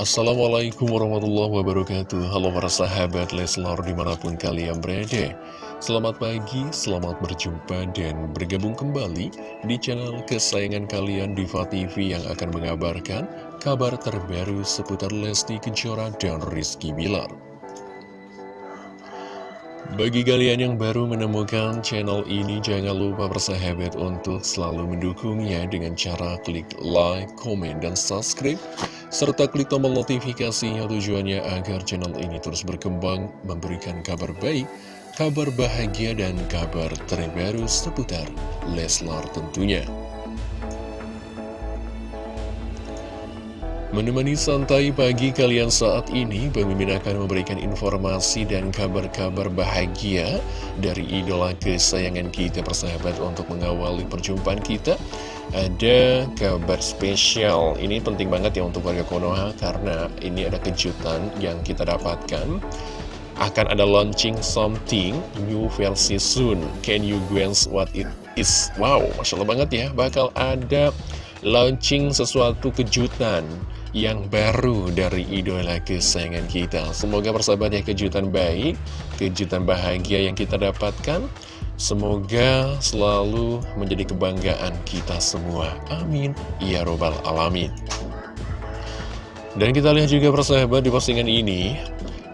Assalamualaikum warahmatullahi wabarakatuh. Halo para sahabat Leslar di mana pun kalian berada. Selamat pagi, selamat berjumpa dan bergabung kembali di channel kesayangan kalian Diva TV yang akan mengabarkan kabar terbaru seputar Lesti Kejora dan Rizky Bilar. Bagi kalian yang baru menemukan channel ini, jangan lupa bersahabat untuk selalu mendukungnya dengan cara klik like, komen, dan subscribe, serta klik tombol notifikasinya tujuannya agar channel ini terus berkembang, memberikan kabar baik, kabar bahagia, dan kabar terbaru seputar Leslar tentunya. Menemani santai pagi kalian saat ini, Mimin akan memberikan informasi dan kabar-kabar bahagia dari idola kesayangan kita persahabat untuk mengawali perjumpaan kita. Ada kabar spesial, ini penting banget ya untuk warga Konoha karena ini ada kejutan yang kita dapatkan. Akan ada launching something new versi soon. Can you guess what it is? Wow, Masya Allah banget ya, bakal ada launching sesuatu kejutan yang baru dari idola kesayangan kita Semoga persahabatnya kejutan baik, kejutan bahagia yang kita dapatkan Semoga selalu menjadi kebanggaan kita semua. Amin. Ya Robbal Alamin. Dan kita lihat juga persahabat di postingan ini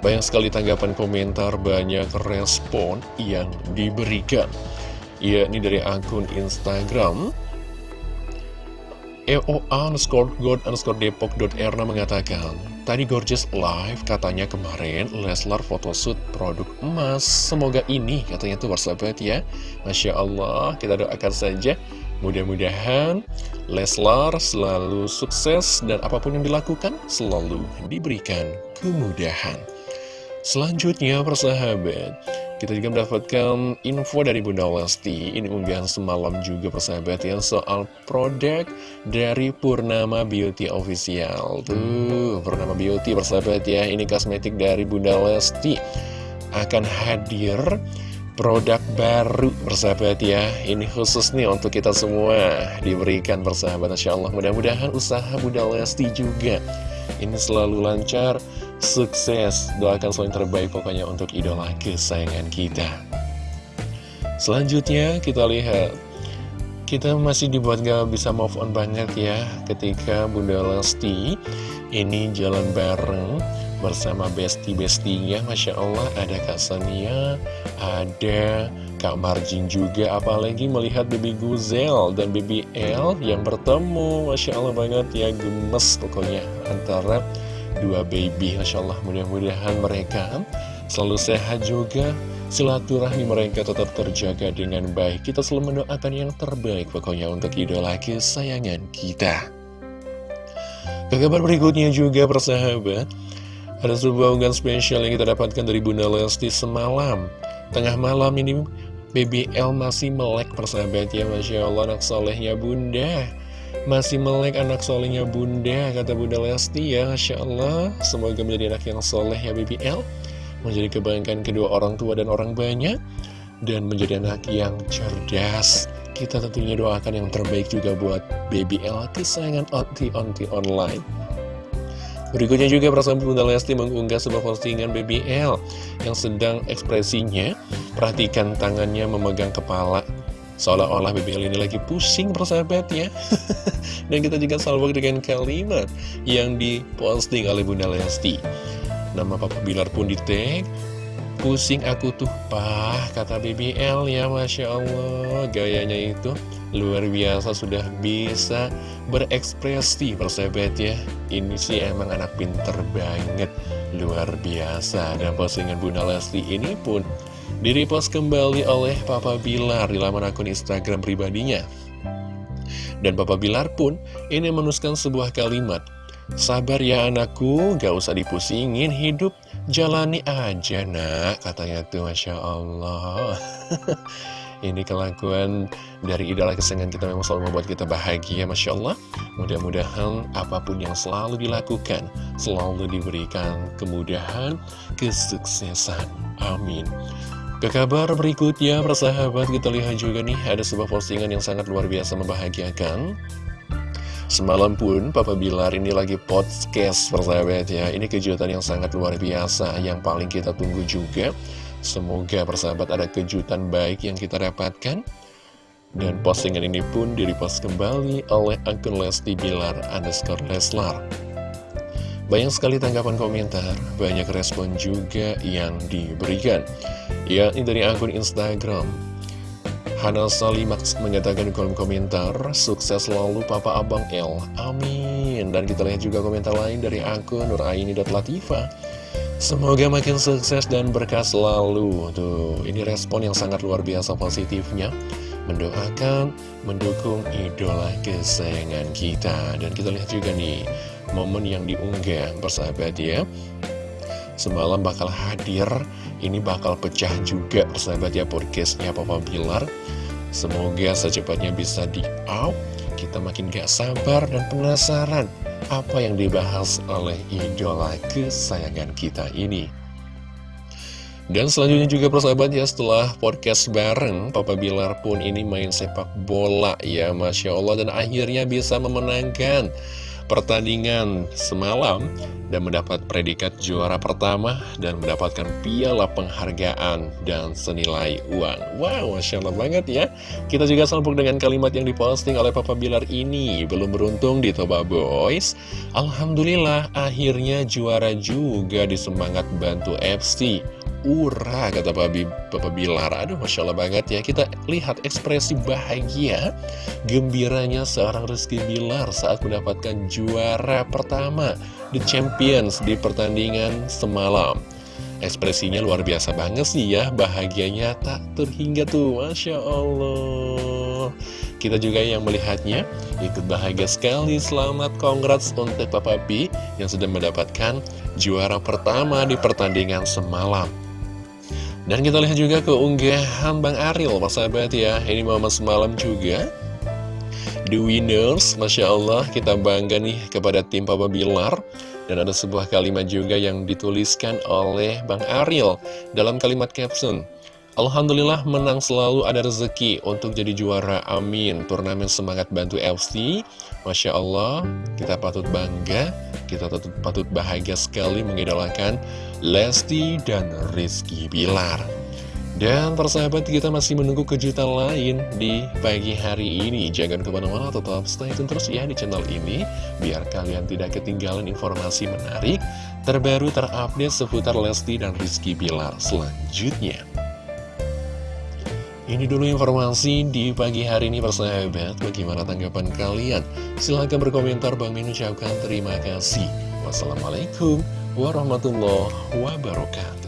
Banyak sekali tanggapan komentar, banyak respon yang diberikan. Yakni dari akun Instagram EOA underscore god underscore depok.erna mengatakan Tadi Gorgeous Live katanya kemarin Leslar photoshoot produk emas. Semoga ini katanya tuh bersahabat ya. Masya Allah kita doakan saja. Mudah-mudahan Leslar selalu sukses dan apa pun yang dilakukan selalu diberikan kemudahan Selanjutnya persahabat kita juga mendapatkan info dari Bunda Lesti Ini unggahan semalam juga persahabat ya Soal produk dari Purnama Beauty Official. Tuh, Purnama Beauty persahabat ya Ini kosmetik dari Bunda Lesti Akan hadir produk baru persahabat ya. Ini khusus nih untuk kita semua. Diberikan persahabat Insya Allah. Mudah-mudahan usaha Bunda Lesti juga Ini selalu lancar sukses. Doakan selalu terbaik pokoknya untuk idola kesayangan kita. Selanjutnya kita lihat. Kita masih dibuat gak bisa move on banget ya Ketika Bunda Lesti ini jalan bareng bersama besti-bestinya Masya Allah ada Kak Sania Ada Kak Marjin juga. Apalagi melihat Baby Guzel dan Baby L yang bertemu. Masya Allah banget ya gemes pokoknya Antara dua baby Masya Allah. Mudah-mudahan mereka selalu sehat juga. Silaturahmi mereka tetap terjaga dengan baik. Kita selalu mendoakan yang terbaik pokoknya untuk idola kesayangan kita. Ke kabar berikutnya juga persahabat. Ada sebuah unggahan spesial yang kita dapatkan dari Bunda Lesti semalam. Tengah malam ini BBL masih melek persahabat ya. Masya Allah anak solehnya Bunda masih melek anak solehnya bunda, kata bunda Lesti ya, Masya Allah. Semoga menjadi anak yang soleh ya BBL. Menjadi kebanggaan kedua orang tua dan orang banyak. Dan menjadi anak yang cerdas. Kita tentunya doakan yang terbaik juga buat BBL, kesayangan onti-onti online. Berikutnya juga perasaan Bunda Lesti mengunggah sebuah postingan BBL yang sedang ekspresinya. Perhatikan tangannya memegang kepala Seolah-olah BBL ini lagi pusing persahabat ya Dan kita juga salvo dengan kalimat yang diposting oleh Bunda Lesti. Nama Papa Bilar pun di tag Pusing aku tuh pah kata BBL ya Masya Allah Gayanya itu luar biasa sudah bisa berekspresi persahabat ya Ini sih emang anak pinter banget Luar biasa. Dan postingan Bunda Lesti ini pun Direpost kembali oleh Papa Bilar di laman akun Instagram pribadinya. Dan Papa Bilar pun ini menuliskan sebuah kalimat. Sabar ya anakku, gak usah dipusingin hidup, jalani aja nak, katanya tuh Masya Allah. ini kelakuan dari idola kesenangan kita memang selalu membuat kita bahagia, Masya Allah. Mudah-mudahan apa pun yang selalu dilakukan, selalu diberikan kemudahan, kesuksesan. Amin. Ke kabar berikutnya, persahabat, kita lihat juga nih, ada sebuah postingan yang sangat luar biasa membahagiakan. Semalam pun Papa Bilar ini lagi podcast persahabat ya. Ini kejutan yang sangat luar biasa Yang paling kita tunggu juga. Semoga persahabat ada kejutan baik yang kita dapatkan. Dan postingan ini pun direpost kembali oleh akun Lesti Bilar underscore Leslar Banyak sekali tanggapan komentar Banyak respon juga yang diberikan Ya ini dari akun Instagram Hana Salimax mengatakan di kolom komentar, sukses selalu Papa Abang L. Amin. Dan kita lihat juga komentar lain dari akun Nuraini.Latifa. Semoga makin sukses dan berkah selalu. Tuh, ini respon yang sangat luar biasa positifnya. Mendoakan, mendukung idola kesayangan kita. Dan kita lihat juga nih, momen yang diunggah persahabat ya. Semalam bakal hadir Ini bakal pecah juga persahabat ya podcastnya Papa Bilar. Semoga secepatnya bisa di out. Kita makin gak sabar dan penasaran Apa yang dibahas oleh idola kesayangan kita ini. Dan selanjutnya juga persahabat ya setelah podcast bareng Papa Bilar pun ini main sepak bola ya Masya Allah. Dan akhirnya bisa memenangkan pertandingan semalam dan mendapat predikat juara pertama dan mendapatkan piala penghargaan dan senilai uang. Wow, Masya Allah banget ya. Kita juga sambung dengan kalimat yang diposting oleh Papa Bilar ini. Belum beruntung di Toba Boys. Alhamdulillah akhirnya juara juga di Semangat Bantu FC. Ura kata Bapak Bilar. Aduh Masya Allah banget ya. Kita lihat ekspresi bahagia Gembiranya seorang Rizky Bilar Saat mendapatkan juara pertama The Champions di pertandingan semalam. Ekspresinya luar biasa banget sih ya. Bahagianya tak terhingga tuh. Masya Allah. Kita juga yang melihatnya Ikut bahagia sekali. Selamat congrats untuk Papa B Yang sudah mendapatkan juara pertama di pertandingan semalam dan kita lihat juga keunggahan Bang Ariel, sahabat ya. Ini momen semalam juga. The winners, Masya Allah, kita bangga nih kepada tim Papa Bilar. Dan ada sebuah kalimat juga yang dituliskan oleh Bang Ariel dalam kalimat caption. Alhamdulillah menang selalu ada rezeki untuk jadi juara, amin Turnamen Semangat Bantu FC Masya Allah, kita patut bangga, kita patut bahagia sekali mengidolakan Lesti dan Rizky Bilar. Dan persahabat kita masih menunggu kejutan lain di pagi hari ini. Jangan ke mana-mana tetap stay tune terus ya di channel ini Biar kalian tidak ketinggalan informasi menarik Terbaru terupdate seputar Lesti dan Rizky Bilar selanjutnya. Ini dulu informasi di pagi hari ini persahabat. Bagaimana tanggapan kalian? Silahkan berkomentar. Bang Min ucapkan terima kasih. Wassalamualaikum warahmatullahi wabarakatuh